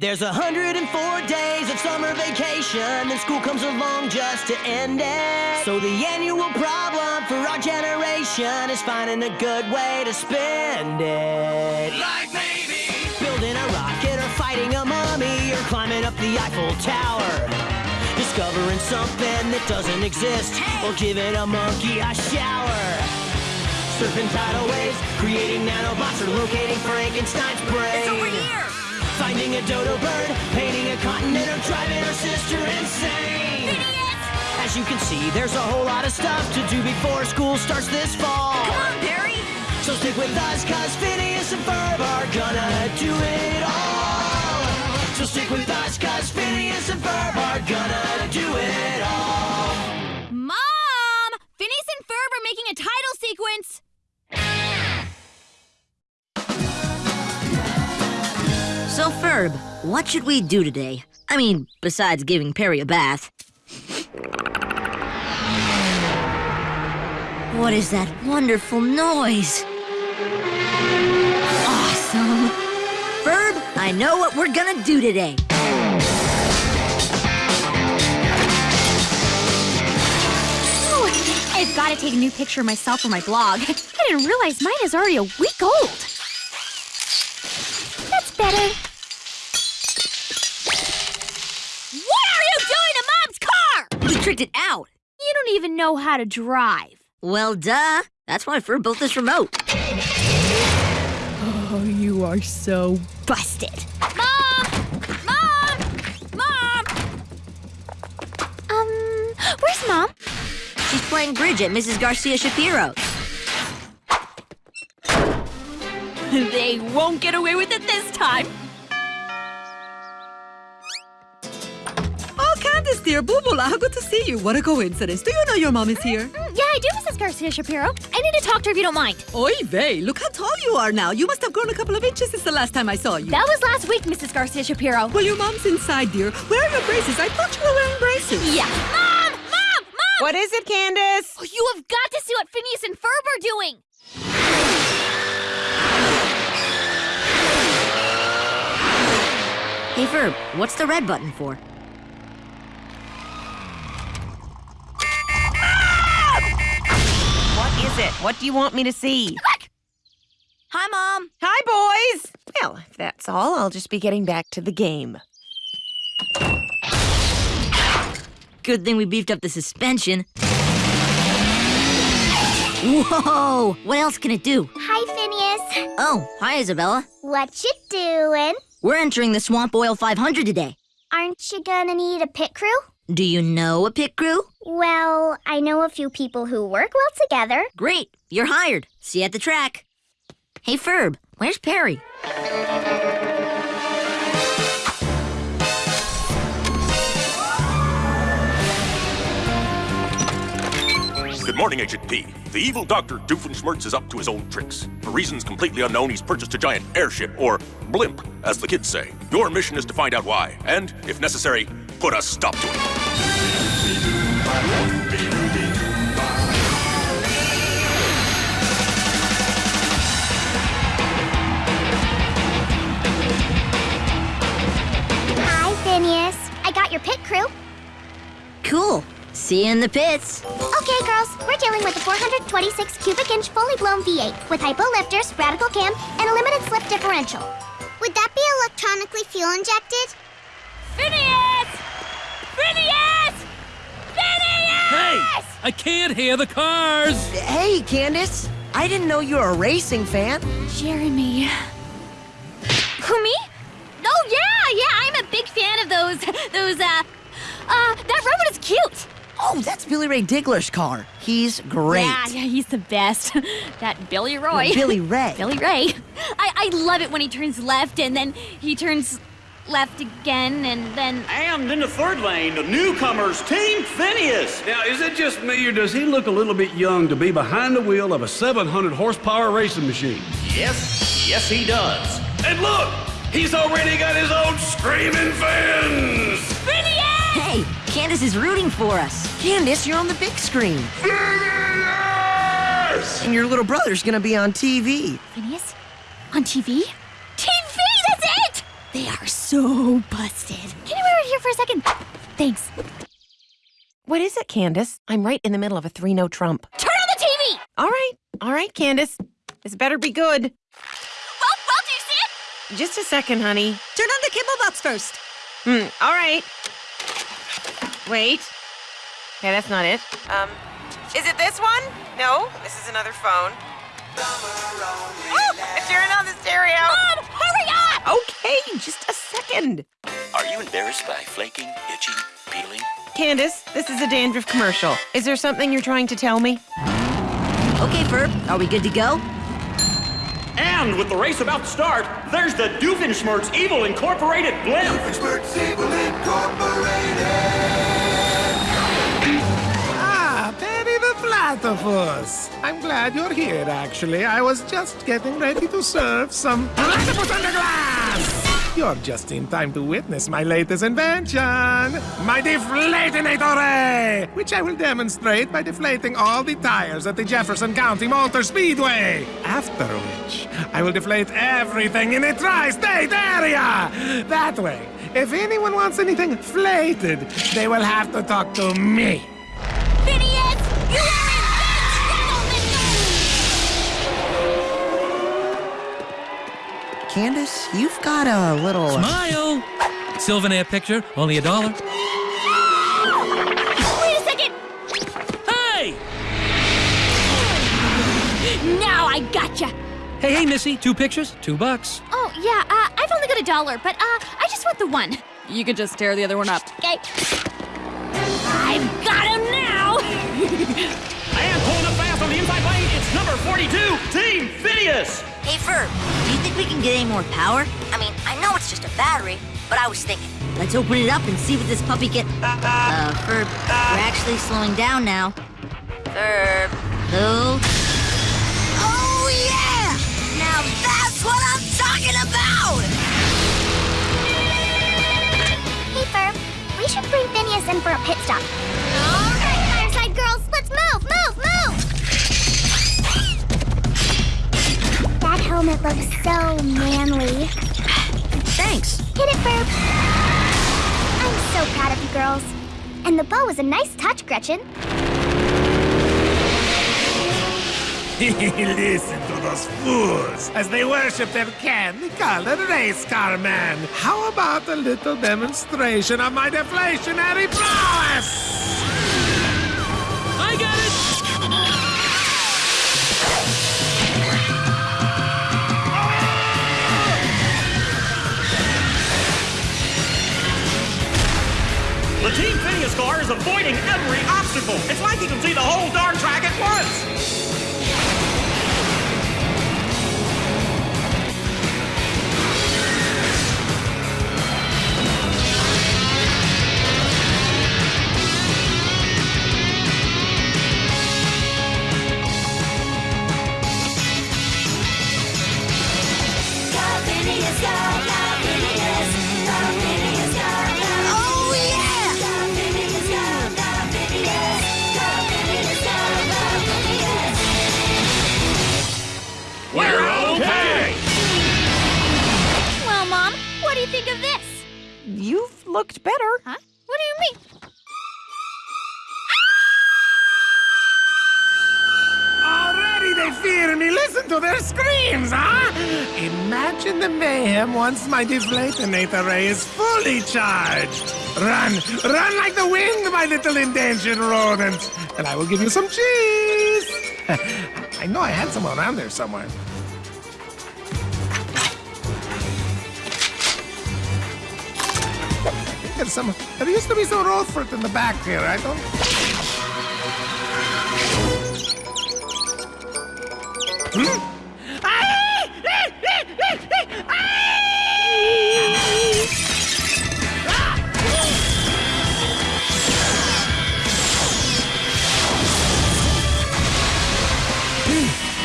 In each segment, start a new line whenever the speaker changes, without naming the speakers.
There's 104 days of summer vacation, then school comes along just to end it. So the annual problem for our generation is finding a good way to spend it.
Like maybe
Building a rocket or fighting a mummy or climbing up the Eiffel Tower. Discovering something that doesn't exist or giving a monkey a shower. Surfing tidal waves, creating nanobots or locating Frankenstein's brain.
It's over here!
Finding a dodo bird, painting a continent, or driving her sister insane.
Phineas!
As you can see, there's a whole lot of stuff to do before school starts this fall.
Come on, Perry!
So stick with us, cause Phineas and Ferb are gonna do it all. So stick with us, cause Phineas and Ferb are gonna do it all.
Mom! Phineas and Ferb are making a title sequence!
So, Ferb, what should we do today? I mean, besides giving Perry a bath. What is that wonderful noise? Awesome! Ferb, I know what we're gonna do today.
I've got to take a new picture of myself for my blog. I didn't realize mine is already a week old. That's better.
Tricked it out.
You don't even know how to drive.
Well, duh. That's why Ferb built this remote.
Oh, you are so busted. Mom! Mom! Mom! Um, where's Mom?
She's playing bridge at Mrs. Garcia Shapiro's.
they won't get away with it this time.
Dear, Bubula, how good to see you. What a coincidence. Do you know your mom is here?
Mm, yeah, I do, Mrs. Garcia Shapiro. I need to talk to her if you don't mind.
Oy vey, look how tall you are now. You must have grown a couple of inches since the last time I saw you.
That was last week, Mrs. Garcia Shapiro.
Well, your mom's inside, dear. Where are your braces? I thought you were wearing braces.
Yeah. Mom! Mom! Mom!
What is it, Candace?
Oh, you have got to see what Phineas and Ferb are doing.
Hey, Ferb, what's the red button for?
Is it? What do you want me to see?
Hi, Mom.
Hi, boys! Well, if that's all, I'll just be getting back to the game.
Good thing we beefed up the suspension. Whoa! What else can it do?
Hi, Phineas.
Oh, hi, Isabella.
What you doing?
We're entering the Swamp Oil 500 today.
Aren't you gonna need a pit crew?
Do you know a pit crew?
Well, I know a few people who work well together.
Great, you're hired. See you at the track. Hey, Ferb, where's Perry?
Good morning, Agent P. The evil Dr. Doofenshmirtz is up to his old tricks. For reasons completely unknown, he's purchased a giant airship, or blimp, as the kids say. Your mission is to find out why, and, if necessary, put a stop to it.
Hi, Phineas. I got your pit crew.
Cool. See you in the pits.
Okay, girls, we're dealing with a 426 cubic inch fully blown V8 with hypo lifters, radical cam, and a limited slip differential. Would that be electronically fuel injected?
Phineas! Phineas! Phineas!
Hey! I can't hear the cars!
Hey, Candace! I didn't know you were a racing fan.
Jeremy. Who, me? Oh, yeah, yeah, I'm a big fan of those, those, uh, uh, that robot is cute.
Oh, that's Billy Ray Diggler's car. He's great.
Yeah, yeah, he's the best. that Billy Roy.
No, Billy Ray.
Billy Ray. I, I love it when he turns left and then he turns left again and then.
And in the third lane, the newcomers, Team Phineas.
Now, is it just me, or does he look a little bit young to be behind the wheel of a 700 horsepower racing machine?
Yes, yes, he does. And look, he's already got his own screaming fans.
Phineas!
Hey, Candace is rooting for us.
Candace, you're on the big screen. Phineas! And your little brother's gonna be on TV.
Phineas? On TV? TV, that's it! They are so so busted. Can you wait here for a second? Thanks.
What is it, Candace? I'm right in the middle of a 3 no trump.
Turn on the TV!
All right, all right, Candace. This better be good.
Well, well, do you see it?
Just a second, honey.
Turn on the cable box first.
Hmm, all right. Wait. Okay, that's not it. Um, is it this one? No, this is another phone. Oh, turn on the stereo.
Mom, hurry up!
Okay, just a second.
Are you embarrassed by flaking, itching, peeling?
Candace, this is a dandruff commercial. Is there something you're trying to tell me?
Okay, Ferb, are we good to go?
And with the race about to start, there's the Doofenshmirtz Evil Incorporated blimp.
Ah, Platypus. I'm glad you're here, actually. I was just getting ready to serve some platypus under glass. You're just in time to witness my latest invention, my Deflatinator which I will demonstrate by deflating all the tires at the Jefferson County Motor Speedway. After which, I will deflate everything in the tri-state area. That way, if anyone wants anything flated, they will have to talk to me.
Candace, you've got a little.
Smile! Sylvanair picture, only a dollar.
Wait a second!
Hey!
Now I gotcha!
Hey, hey, Missy, two pictures, two bucks.
Oh, yeah, uh, I've only got a dollar, but, uh, I just want the one. You can just tear the other one up. Okay. I've got him now!
And pulling up fast on the inside lane, it's number 42, Team Phineas.
Ferb, do you think we can get any more power? I mean, I know it's just a battery, but I was thinking, let's open it up and see what this puppy can. Uh, Ferb, we're actually slowing down now. Ferb, hold. Oh, yeah! Now that's what I'm talking about!
Hey, Ferb. We should bring Phineas in for a pit stop. Helmet looks so manly.
Thanks.
Hit it, Ferb. I'm so proud of you girls. And the bow was a nice touch, Gretchen.
Listen to those fools as they worship their candy-colored race car man. How about a little demonstration of my deflationary prowess?
I got it!
The Team Phineas car is avoiding every obstacle. It's like he can see the whole darn track at once.
Oh,
looked better.
Huh? What do you mean?
Already they fear me. Listen to their screams, huh? Imagine the mayhem once my deflatinator ray is fully charged. Run, run like the wind, my little endangered rodent. And I will give you some cheese. I know I had some around there somewhere. There's some. There used to be some road fruit in the back here. I don't. Hmm?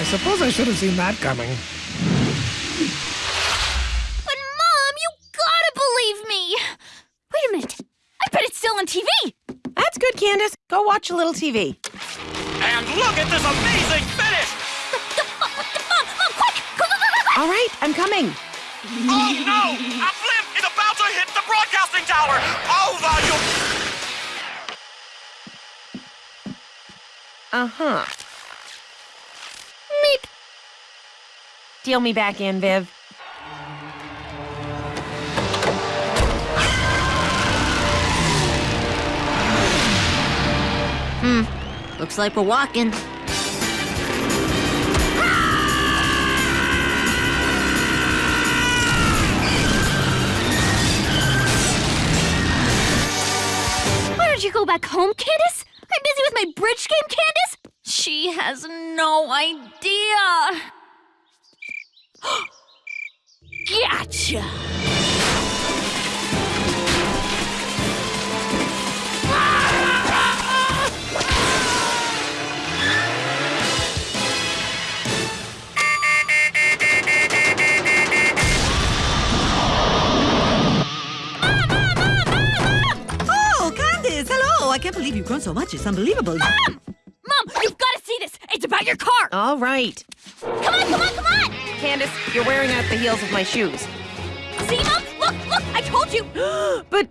I suppose I should have seen that coming.
But, Mom, you gotta believe me! Wait a minute. I bet it's still on TV!
That's good, Candace. Go watch a little TV.
And look at this amazing finish.
All right, I'm coming.
Oh no! A blimp is about
power, all volume.
Uh-huh.
Meep.
Deal me back in, Viv.
Hmm. Looks like we're walking.
Why don't you go back home, Candace? I'm busy with my bridge game, Candace. She has no idea. gotcha.
I can't believe you've grown so much. It's unbelievable.
Mom! Mom, you've got to see this. It's about your car.
All right.
Come on, come on, come on.
Candace, you're wearing out the heels of my shoes.
See, Mom? Look, look, I told you.
but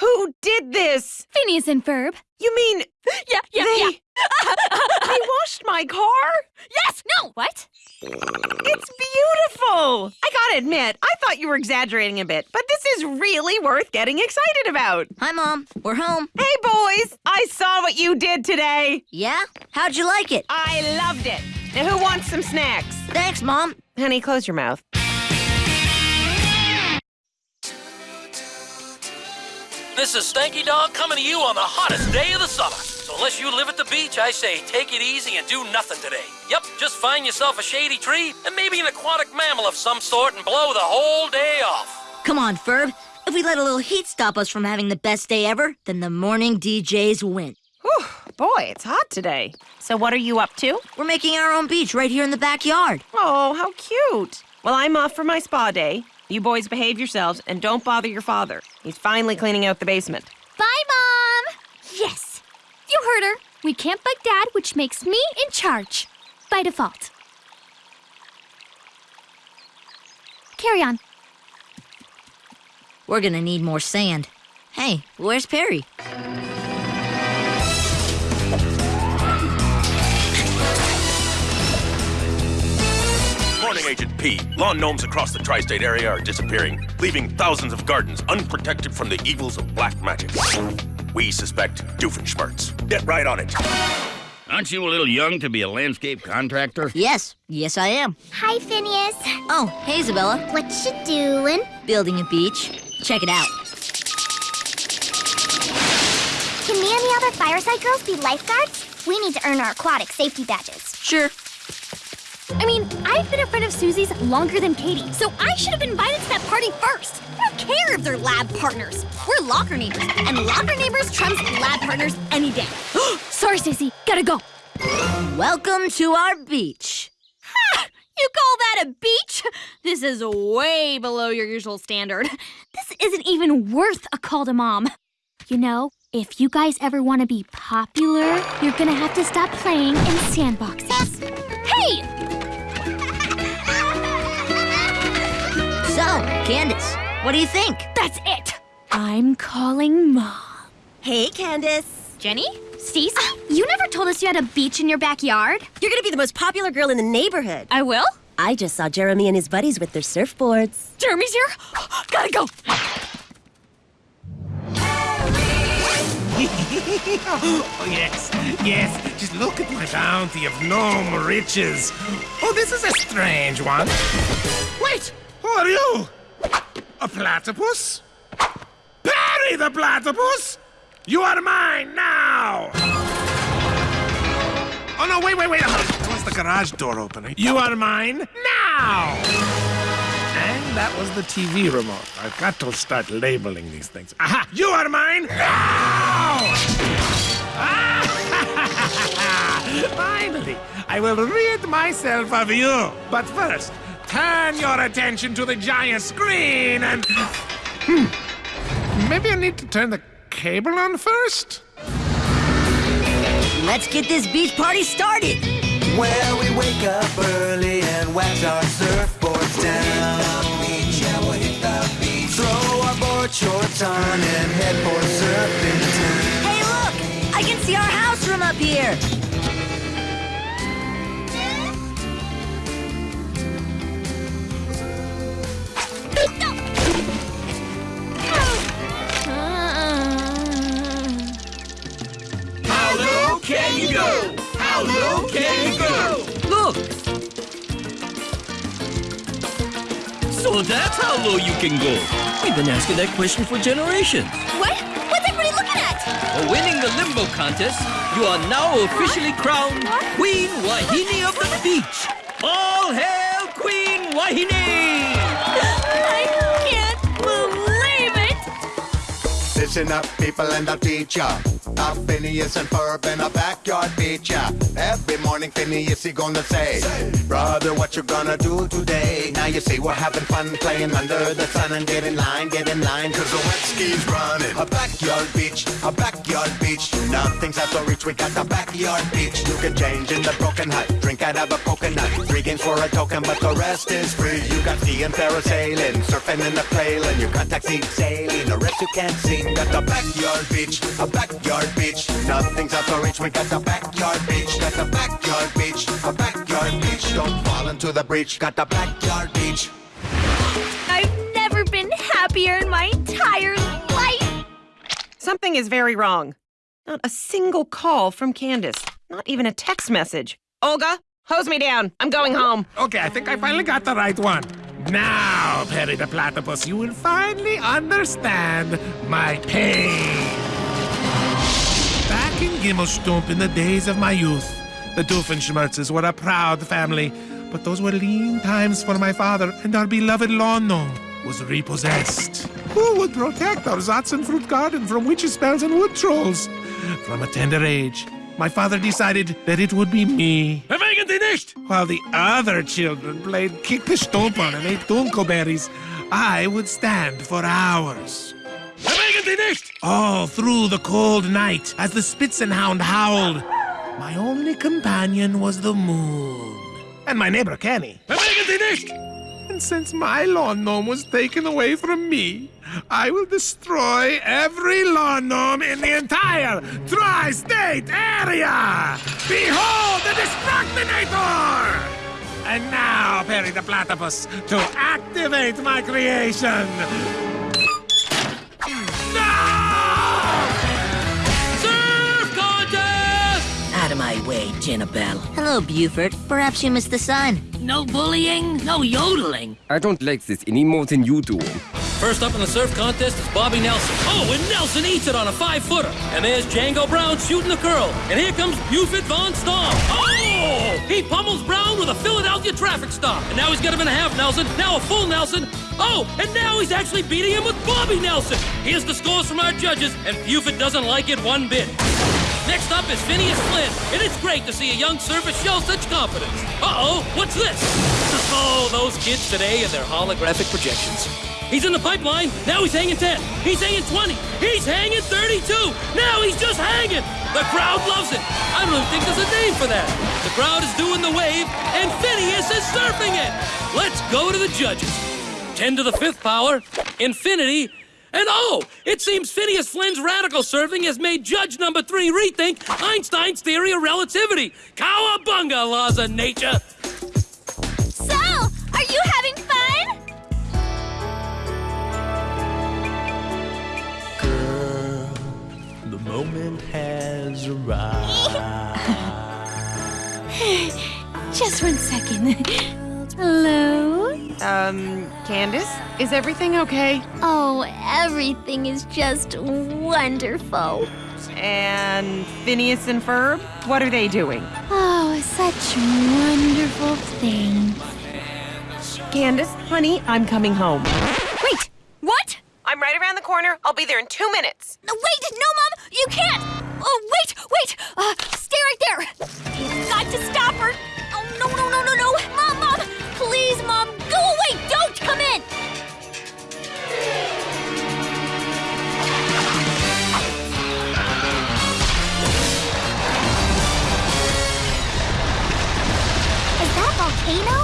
who did this?
Phineas and Ferb.
You mean
Yeah, yeah,
they,
yeah.
they washed my car?
Yes, no. What?
It's beautiful. I gotta admit, I thought you were exaggerating a bit, but this is really worth getting excited about.
Hi, Mom. We're home.
Hey, boys, I saw what you did today.
Yeah? How'd you like it?
I loved it. Now, who wants some snacks?
Thanks, Mom.
Honey, close your mouth.
This is Stanky Dog coming to you on the hottest day of the summer. So unless you live at the beach, I say take it easy and do nothing today. Yep, just find yourself a shady tree and maybe an aquatic mammal of some sort and blow the whole day off.
Come on, Ferb. If we let a little heat stop us from having the best day ever, then the morning DJs win.
Whew, boy, it's hot today. So what are you up to?
We're making our own beach right here in the backyard.
Oh, how cute. Well, I'm off for my spa day. You boys behave yourselves and don't bother your father. He's finally cleaning out the basement.
Bye, Mom. Yes. You heard her. We can't bug Dad, which makes me in charge. By default. Carry on.
We're gonna need more sand. Hey, where's Perry?
Morning, Agent P. Lawn gnomes across the tri state area are disappearing, leaving thousands of gardens unprotected from the evils of black magic. We suspect Doofenshmirtz. Get right on it.
Aren't you a little young to be a landscape contractor?
Yes, yes I am.
Hi, Phineas.
Oh, hey Isabella.
What you doing?
Building a beach. Check it out.
Can me and the other fireside girls be lifeguards? We need to earn our aquatic safety badges.
Sure.
I mean, I've been a friend of Susie's longer than Katie, so I should have been invited to that party first. I don't care if they're lab partners. We're locker neighbors, and locker neighbors trumps lab partners any day. Sorry, Susie. Gotta go.
Welcome to our beach.
You call that a beach? This is way below your usual standard. This isn't even worth a call to mom. You know, if you guys ever want to be popular, you're gonna have to stop playing in sandboxes. Hey!
Candace, what do you think?
That's it! I'm calling mom.
Hey, Candace.
Jenny? Cease? You never told us you had a beach in your backyard.
You're gonna be the most popular girl in the neighborhood.
I will?
I just saw Jeremy and his buddies with their surfboards.
Jeremy's here? Gotta go!
oh, yes, yes. Just look at my bounty of gnome riches. Oh, this is a strange one. Wait, who are you? A platypus? Perry the platypus? You are mine now! Oh, no, wait, wait, wait. Was the garage door opening? You are mine now! And that was the TV remote. I've got to start labeling these things. Aha! You are mine now! Finally, I will rid myself of you. But first, turn your attention to the giant screen and. Hmm. Maybe I need to turn the cable on first?
Let's get this beach party started.
Where we wake up early and wax our surfboards down. Beach, yeah, we'll hit the beach. Throw up board shorts on and head for surfing time.
Hey, look! I can see our house from up here.
Can you go? How low can you go?
Look! So that's how low you can go. We've been asking that question for generations.
What? What's everybody looking at?
For winning the limbo contest, you are now officially crowned Queen Wahine of the Beach. All hail Queen Wahine!
I can't believe it!
Listen up, people, and I'll teach ya. Up Phineas and Ferb in a backyard beach. Every morning, Phineas, he gonna say, Brother, what you gonna do today? Now you see we're having fun playing under the sun and get in line, get in line, cause the wet ski's running. A backyard beach, a backyard beach. Nothing's out of reach, we got a backyard beach. You can change in the broken hut, drink out of a coconut. Three games for a token, but the rest is free. You got skiing, parasailing, surfing in the plailing. You got taxi sailing, the rest you can't see. Got a backyard beach, a backyard beach. Nothing's out of reach, we got the backyard beach. Got the backyard beach, a backyard beach. Don't fall into the breach, got a backyard beach.
I've never been happier in my entire life!
Something is very wrong. Not a single call from Candace. Not even a text message. Olga, hose me down. I'm going home.
Okay, I think I finally got the right one. Now, Perry the Platypus, you will finally understand my pain. Gimmelshtump in the days of my youth, the Doofenshmirtzes were a proud family, but those were lean times for my father, and our beloved lawn was repossessed. Who would protect our Zatzenfruit garden from witches' spells and wood trolls? From a tender age, my father decided that it would be me.
Bewegen Sie nicht!
While the other children played kick the stomper and ate dunkelberries, I would stand for hours.
Bewegen Sie nicht!
All through the cold night, as the Spitzenhound howled, my only companion was the moon. And my neighbor Kenny.
Sie nicht!
And since my lawn gnome was taken away from me, I will destroy every lawn gnome in the entire tri-state area! Behold the Destructinator! And now, Perry the Platypus, to activate my creation!
Way, Jenabelle.
Hello, Buford. Perhaps you missed the sign.
No bullying, no yodeling.
I don't like this any more than you do.
First up in the surf contest is Bobby Nelson. Oh, and Nelson eats it on a five footer. And there's Django Brown shooting the curl. And here comes Buford Van Stomm. Oh! He pummels Brown with a Philadelphia traffic stop. And now he's got him in a half Nelson, now a full Nelson. Oh, and now he's actually beating him with Bobby Nelson. Here's the scores from our judges, and Buford doesn't like it one bit. Next up is Phineas Flynn, and it's great to see a young surfer show such confidence. Uh-oh, what's this? Oh, those kids today and their holographic projections. He's in the pipeline. Now he's hanging 10. He's hanging 20. He's hanging 32. Now he's just hanging. The crowd loves it. I don't even think there's a name for that. The crowd is doing the wave, and Phineas is surfing it. Let's go to the judges. 10 to the fifth power, infinity, and oh, it seems Phineas Flynn's radical serving has made judge number three rethink Einstein's theory of relativity. Cowabunga, laws of nature.
So, are you having fun?
Girl, The moment has arrived.
Just one second. Hello?
Um, Candace, is everything okay?
Oh, everything is just wonderful.
And Phineas and Ferb, what are they doing?
Oh, such wonderful things.
Candace, honey, I'm coming home.
Wait, what?
I'm right around the corner. I'll be there in two minutes.
No, wait, no, Mom, you can't. Oh, wait, wait. Uh, stay right there. You've got to stop her. Oh, no, no, no, no, no. Mom, Mom, please, Mom, go away. Don't come in.
Is that a volcano?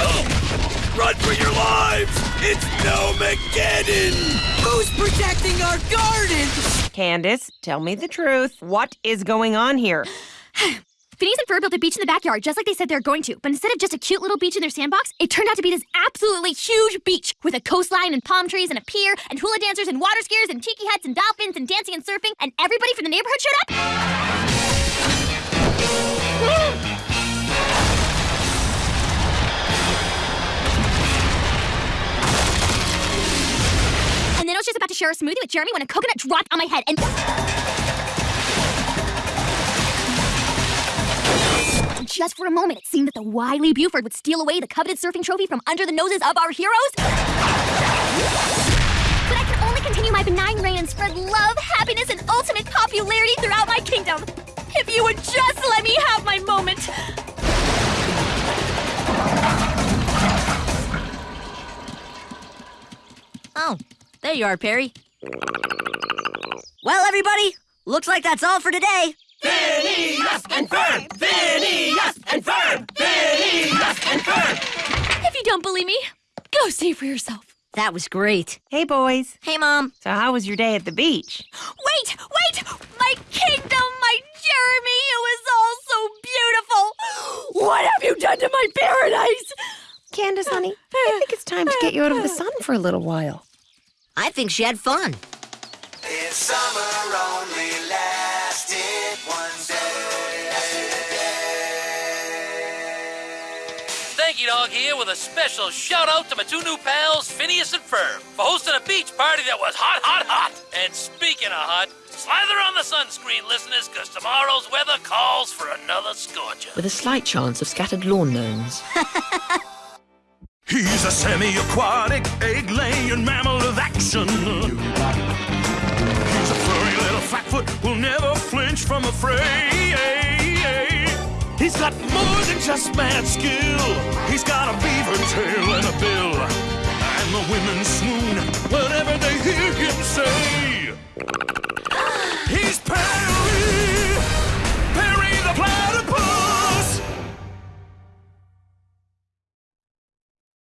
Oh, run for your lives! It's Snowmageddon!
Who's protecting our garden?
Candace, tell me the truth. What is going on here?
Phineas and Ferb built a beach in the backyard just like they said they were going to, but instead of just a cute little beach in their sandbox, it turned out to be this absolutely huge beach with a coastline and palm trees and a pier and hula dancers and water skiers and tiki huts and dolphins and dancing and surfing, and everybody from the neighborhood showed up. And then I was just about to share a smoothie with Jeremy when a coconut dropped on my head and. Just for a moment, it seemed that the wily Buford would steal away the coveted surfing trophy from under the noses of our heroes. But I can only continue my benign reign and spread love, happiness, and ultimate popularity throughout my kingdom. If you would just let me have my moment.
Oh, there you are, Perry. Well, everybody, looks like that's all for today.
Phineas and Ferb! Phineas and Ferb! Phineas and Ferb!
If you don't believe me, go see for yourself.
That was great.
Hey, boys.
Hey, Mom.
So, how was your day at the beach?
Wait, wait! My kingdom, my Jeremy, it was all so beautiful! What have you done to my paradise?
Candace, honey, I think it's time to get you out of the sun for a little while.
I think she had fun.
Stanky Dog here with a special shout out to my two new pals, Phineas and Ferb, for hosting a beach party that was hot, hot, hot. And speaking of hot, slather on the sunscreen, listeners, because tomorrow's weather calls for another scorcher.
With a slight chance of scattered lawn gnomes.
He's a semi-aquatic, egg-laying mammal of action. He's a furry little flatfoot who'll never flinch from a fray. He's got more than just mad skill. He's got a beaver tail and a bill. And the women swoon whenever they hear him say, He's